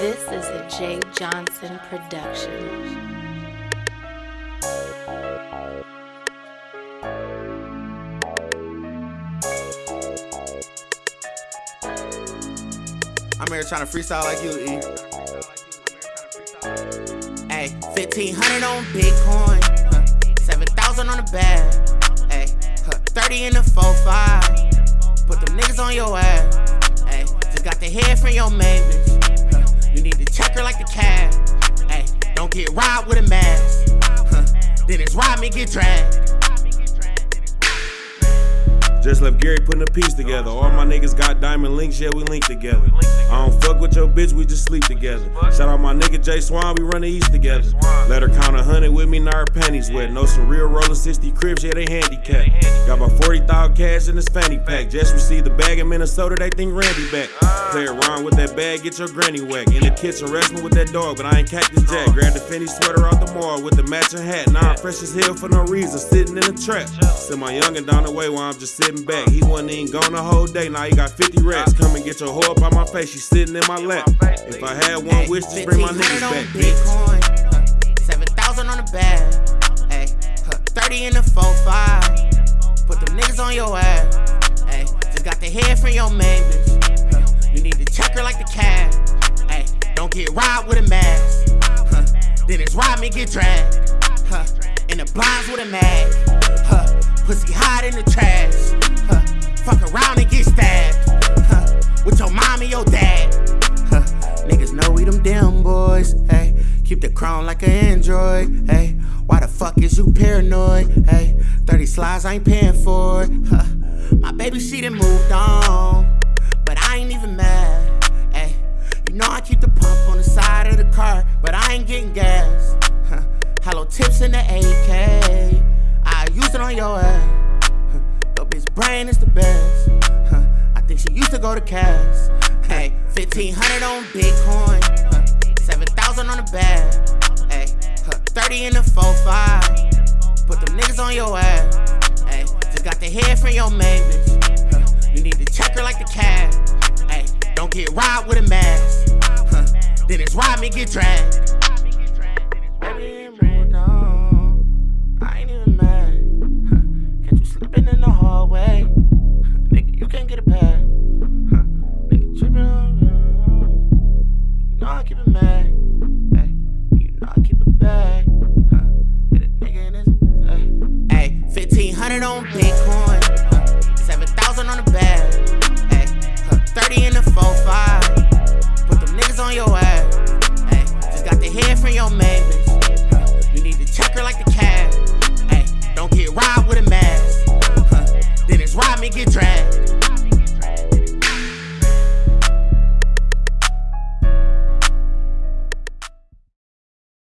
This is a Jay Johnson production. I'm here trying to freestyle like you, E. Hey, 1500 on Bitcoin, huh, 7,000 on the bag, hey, huh, 30 in the 4-5. Put them niggas on your ass, hey, just got the head from your main bitch. You need to check her like the cab, hey, don't get robbed with a mask. Huh, then it's rob me, get dragged. Just left Gary putting a piece together. All my niggas got diamond links, yeah, we link together. I don't fuck with your bitch, we just sleep together. Shout out my nigga Jay Swan, we run the East together. Let her count a hundred with me, now her panties wet. Know some real rollin' 60 cribs, yeah, they handicapped. Got about 40,000 cash in this fanny pack. Just received the bag in Minnesota, they think Randy back. Play around with that bag, get your granny whack. In the kitchen, wrestling with that dog, but I ain't Cactus Jack. Grab the Fendi sweater out the mall with the matching hat. Now I'm fresh as hell for no reason, sitting in the trap. Send my youngin' down the way while I'm just sitting back. He wasn't even gone the whole day, now he got 50 racks. Come and get your hoe up on my face, she sitting in my lap. If I had one wish, just bring my niggas back. Bitcoin, huh, 7,000 on the bag, hey, huh, 30 in the 4-5. Put them niggas on your ass, hey, just got the head from your man, bitch. Huh, you need to check her like the cab, hey, don't get robbed with a mask. Then it's rob me, get dragged. Huh, in the blinds with a mag. Huh, pussy hide in the trash. With your dad. Huh, niggas know we them damn boys. Hey, keep the crown like an android. Hey, why the fuck is you paranoid? Hey, 30 slides I ain't paying for it. Huh, my baby she done moved on, but I ain't even mad. Hey, you know I keep the pump on the side of the car, but I ain't getting gas. Huh, hello tips in the AK. I use it on your ass. Huh, Your bitch brain is the best. Used to go to Cash. Hey, 1500 on Bitcoin. Huh, 7,000 on the bag. Hey, huh, 30 in the 4-5. Put them niggas on your ass. Hey, just got the head from your main bitch. Huh, you need to check her like the cab. Hey, don't get robbed with a mask. Huh, then it's rob me, get dragged. Baby, hundred on Bitcoin, huh, seven thousand on the bag, hey, huh, thirty in the four five. Put them niggas on your ass, hey, just got the head from your man. Huh, you need to check her like the cab, hey, don't get robbed with a mask, huh, then it's rob me get dragged.